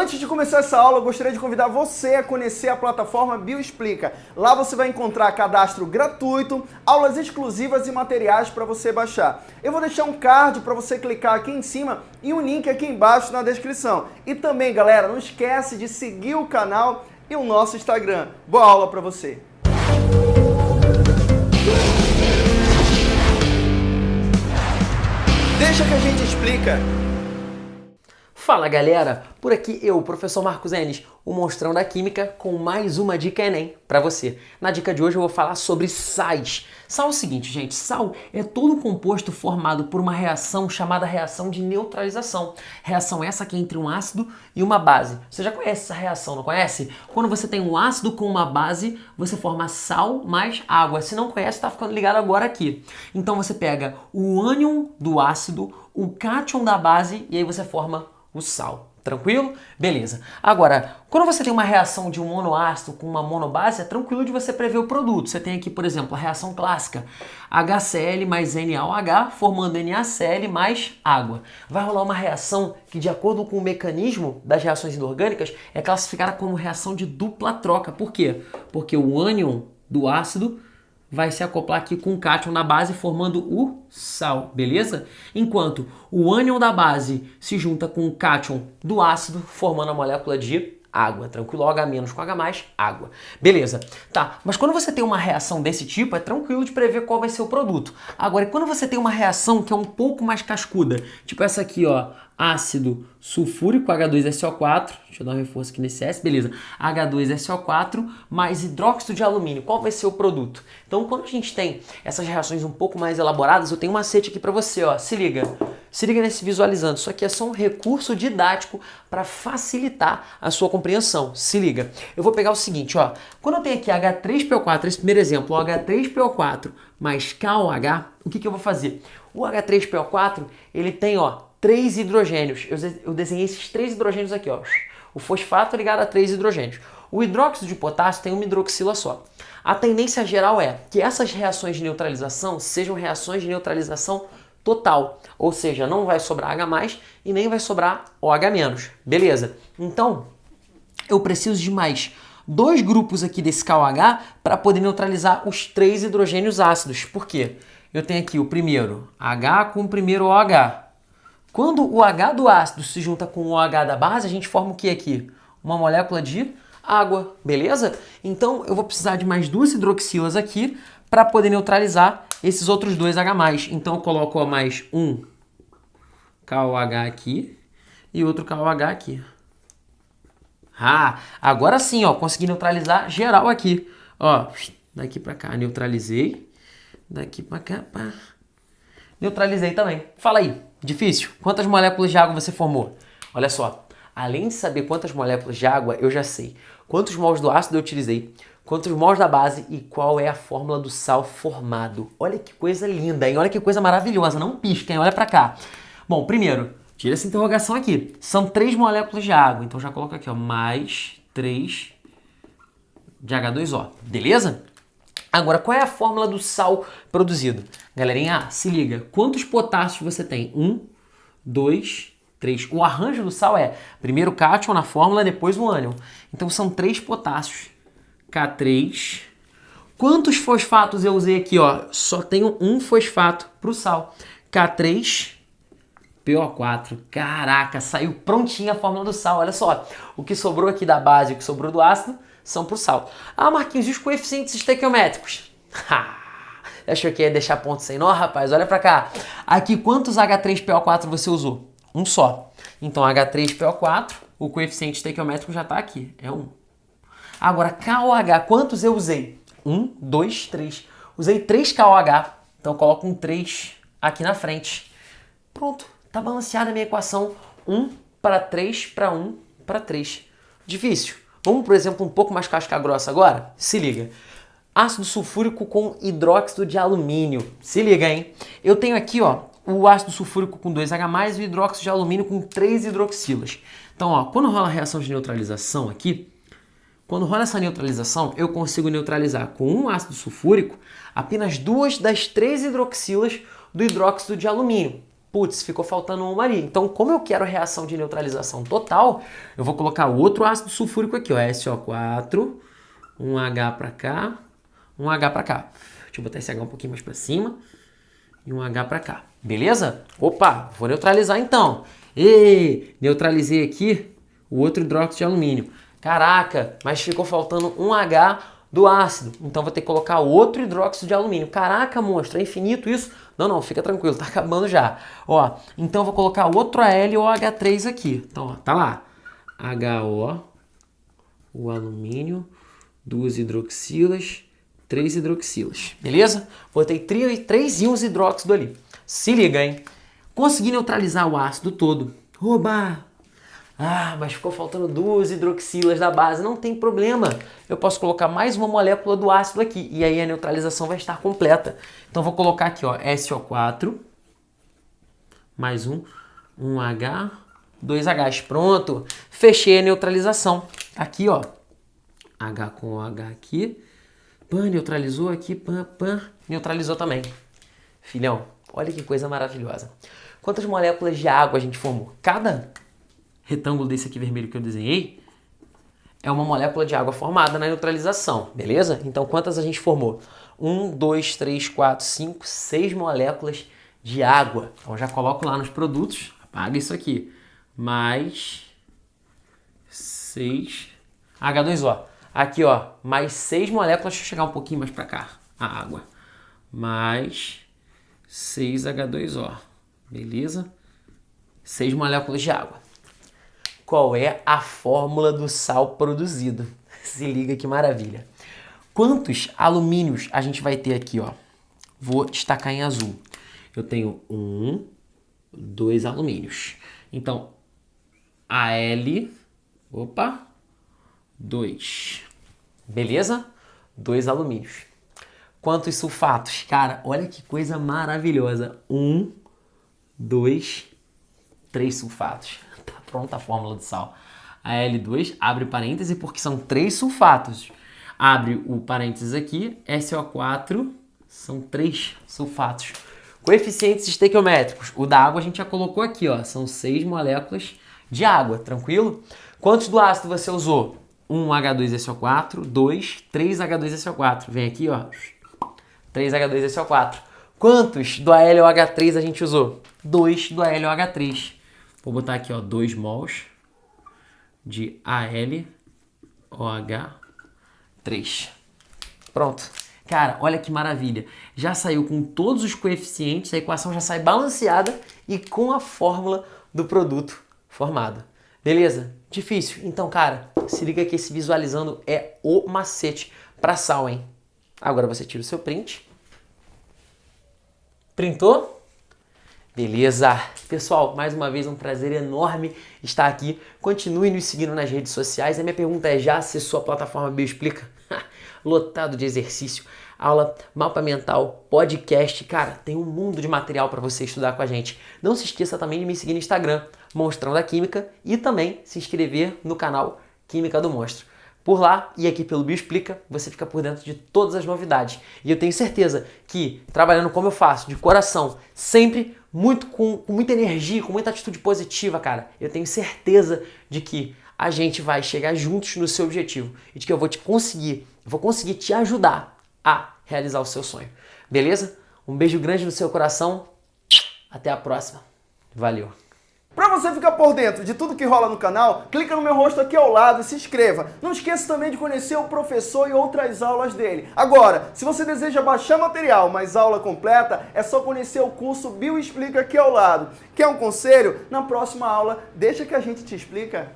Antes de começar essa aula, eu gostaria de convidar você a conhecer a plataforma Bioexplica. Lá você vai encontrar cadastro gratuito, aulas exclusivas e materiais para você baixar. Eu vou deixar um card para você clicar aqui em cima e um link aqui embaixo na descrição. E também, galera, não esquece de seguir o canal e o nosso Instagram. Boa aula para você! Deixa que a gente explica. Fala galera, por aqui eu, professor Marcos Enes, o monstrão da química, com mais uma dica Enem para você. Na dica de hoje eu vou falar sobre sais. Sal é o seguinte, gente, sal é todo um composto formado por uma reação chamada reação de neutralização. Reação essa que é entre um ácido e uma base. Você já conhece essa reação, não conhece? Quando você tem um ácido com uma base, você forma sal mais água. Se não conhece, está ficando ligado agora aqui. Então você pega o ânion do ácido, o cátion da base e aí você forma o sal. Tranquilo? Beleza. Agora, quando você tem uma reação de um monoácido com uma monobase, é tranquilo de você prever o produto. Você tem aqui, por exemplo, a reação clássica. HCl mais NaOH formando NaCl mais água. Vai rolar uma reação que, de acordo com o mecanismo das reações inorgânicas, é classificada como reação de dupla troca. Por quê? Porque o ânion do ácido vai se acoplar aqui com o cátion na base formando o sal, beleza? Enquanto o ânion da base se junta com o cátion do ácido formando a molécula de água, tranquilo? OH- com H+, água. Beleza. Tá, mas quando você tem uma reação desse tipo, é tranquilo de prever qual vai ser o produto. Agora, quando você tem uma reação que é um pouco mais cascuda, tipo essa aqui, ó, ácido sulfúrico, H2SO4, deixa eu dar um reforço aqui nesse S, beleza, H2SO4 mais hidróxido de alumínio, qual vai ser o produto? Então, quando a gente tem essas reações um pouco mais elaboradas, eu tenho um macete aqui para você, ó, se liga, se liga nesse visualizando, isso aqui é só um recurso didático para facilitar a sua compreensão, se liga. Eu vou pegar o seguinte, ó, quando eu tenho aqui H3PO4, esse primeiro exemplo, H3PO4 mais KOH, o que, que eu vou fazer? O H3PO4, ele tem, ó, três hidrogênios. Eu, eu desenhei esses três hidrogênios aqui, ó. O fosfato ligado a três hidrogênios. O hidróxido de potássio tem uma hidroxila só. A tendência geral é que essas reações de neutralização sejam reações de neutralização total, ou seja, não vai sobrar H+, e nem vai sobrar OH-. Beleza? Então, eu preciso de mais dois grupos aqui desse KOH para poder neutralizar os três hidrogênios ácidos. Por quê? Eu tenho aqui o primeiro H com o primeiro OH. Quando o H do ácido se junta com o OH da base, a gente forma o que aqui? Uma molécula de água, beleza? Então eu vou precisar de mais duas hidroxilas aqui para poder neutralizar esses outros dois H+. Então eu coloco mais um KOH aqui e outro KOH aqui. Ah, agora sim, ó, consegui neutralizar geral aqui. Ó, daqui para cá, neutralizei. Daqui para cá, pá. Neutralizei também. Fala aí, difícil? Quantas moléculas de água você formou? Olha só, além de saber quantas moléculas de água, eu já sei quantos mols do ácido eu utilizei, quantos mols da base e qual é a fórmula do sal formado. Olha que coisa linda, hein? Olha que coisa maravilhosa. Não pisquem, olha para cá. Bom, primeiro, tira essa interrogação aqui. São três moléculas de água, então já coloco aqui, ó, mais três de H2O, beleza? Agora, qual é a fórmula do sal produzido? Galerinha, se liga, quantos potássios você tem? Um, dois, três. O arranjo do sal é primeiro o cátion na fórmula, depois o ânion. Então são três potássios. K3. Quantos fosfatos eu usei aqui? Ó? Só tenho um fosfato para o sal. K3, PO4. Caraca, saiu prontinha a fórmula do sal. Olha só, o que sobrou aqui da base, o que sobrou do ácido, são para o sal. Ah, Marquinhos, e os coeficientes estequiométricos? Achou que ia deixar ponto sem nó, rapaz? Olha para cá. Aqui, quantos H3PO4 você usou? Um só. Então, H3PO4, o coeficiente estequiométrico já está aqui. É 1. Agora, KOH, quantos eu usei? 1, 2, 3. Usei 3 KOH, então coloco um 3 aqui na frente. Pronto, está balanceada a minha equação. 1 para 3 para 1 para 3. Difícil. Vamos, por exemplo, um pouco mais casca grossa agora? Se liga. Ácido sulfúrico com hidróxido de alumínio. Se liga, hein? Eu tenho aqui, ó, o ácido sulfúrico com 2H+, e o hidróxido de alumínio com 3 hidroxilas. Então, ó, quando rola a reação de neutralização aqui, quando rola essa neutralização, eu consigo neutralizar com um ácido sulfúrico apenas duas das três hidroxilas do hidróxido de alumínio. putz, ficou faltando uma ali. Então, como eu quero reação de neutralização total, eu vou colocar outro ácido sulfúrico aqui, ó, SO4, um H para cá, um H para cá. Deixa eu botar esse H um pouquinho mais para cima e um H para cá. Beleza? Opa, vou neutralizar então. E neutralizei aqui o outro hidróxido de alumínio. Caraca, mas ficou faltando um H do ácido. Então vou ter que colocar outro hidróxido de alumínio. Caraca, monstro, é infinito isso? Não, não, fica tranquilo, tá acabando já. Ó, então vou colocar outro AlOH3 aqui. Então, ó, tá lá. HO, o alumínio, duas hidroxilas, três hidroxilas. Beleza? Botei três íons hidróxido ali. Se liga, hein? Consegui neutralizar o ácido todo. Oba! Ah, mas ficou faltando duas hidroxilas da base. Não tem problema. Eu posso colocar mais uma molécula do ácido aqui. E aí a neutralização vai estar completa. Então vou colocar aqui, ó, SO4. Mais um. Um H. Dois Hs. Pronto. Fechei a neutralização. Aqui, ó. H com H aqui. Pan, neutralizou aqui. Pan, pan. Neutralizou também. Filhão, olha que coisa maravilhosa. Quantas moléculas de água a gente formou? Cada retângulo desse aqui vermelho que eu desenhei, é uma molécula de água formada na neutralização, beleza? Então, quantas a gente formou? 1, 2, 3, 4, 5, 6 moléculas de água. Então, já coloco lá nos produtos, apaga isso aqui, mais 6 H2O. Aqui, ó, mais 6 moléculas, deixa eu chegar um pouquinho mais para cá, a água. Mais 6 H2O, beleza? 6 moléculas de água qual é a fórmula do sal produzido. Se liga que maravilha. Quantos alumínios a gente vai ter aqui, ó? Vou destacar em azul. Eu tenho um, dois alumínios. Então, Al, opa, dois. Beleza? Dois alumínios. Quantos sulfatos? Cara, olha que coisa maravilhosa. Um, dois, três sulfatos pronta a fórmula do sal. A L2 abre parêntese porque são três sulfatos. Abre o parênteses aqui, SO4 são três sulfatos. Coeficientes estequiométricos. O da água a gente já colocou aqui, ó, são seis moléculas de água, tranquilo? Quantos do ácido você usou? 1 H2SO4, 2, 3 H2SO4. Vem aqui, ó. 3 H2SO4. Quantos do AlOH3 a gente usou? 2 do AlOH3. Vou botar aqui, ó, 2 mols de AlOH3. Pronto. Cara, olha que maravilha. Já saiu com todos os coeficientes, a equação já sai balanceada e com a fórmula do produto formado. Beleza? Difícil? Então, cara, se liga que esse visualizando é o macete para sal, hein? Agora você tira o seu print. Printou? Beleza? Pessoal, mais uma vez um prazer enorme estar aqui. Continue nos seguindo nas redes sociais. A minha pergunta é: já acessou a plataforma Bioexplica? Lotado de exercício, aula, mapa mental, podcast. Cara, tem um mundo de material para você estudar com a gente. Não se esqueça também de me seguir no Instagram, Monstrão da Química, e também se inscrever no canal Química do Monstro. Por lá e aqui pelo Bioexplica, você fica por dentro de todas as novidades. E eu tenho certeza que, trabalhando como eu faço, de coração, sempre muito com, com muita energia, com muita atitude positiva, cara. Eu tenho certeza de que a gente vai chegar juntos no seu objetivo e de que eu vou te conseguir, vou conseguir te ajudar a realizar o seu sonho. Beleza? Um beijo grande no seu coração. Até a próxima. Valeu. Para você ficar por dentro de tudo que rola no canal, clica no meu rosto aqui ao lado e se inscreva. Não esqueça também de conhecer o professor e outras aulas dele. Agora, se você deseja baixar material, mas aula completa, é só conhecer o curso Bio Explica aqui ao lado. Quer um conselho? Na próxima aula, deixa que a gente te explica.